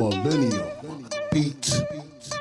Millennial Beats.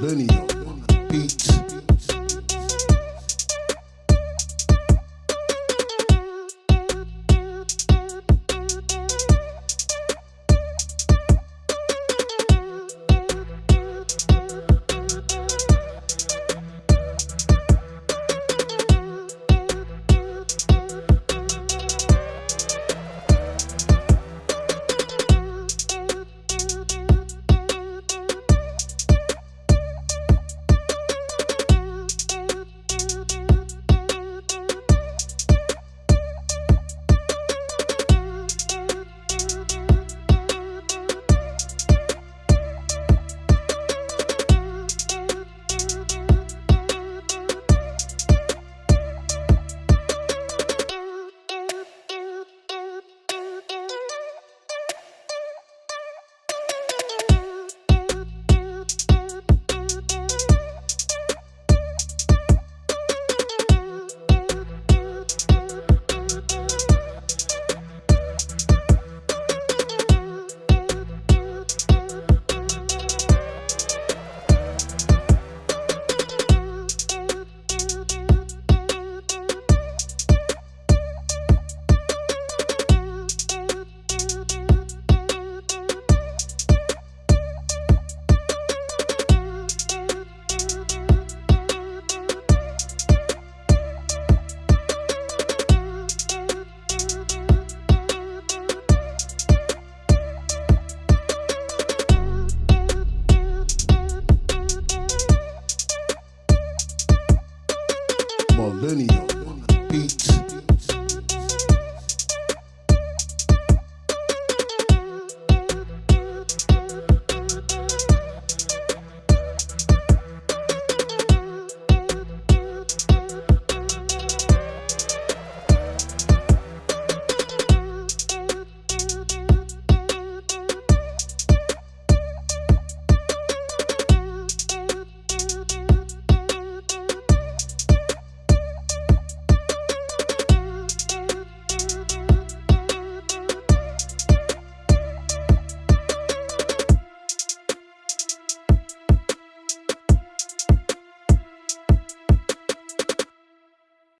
Millennial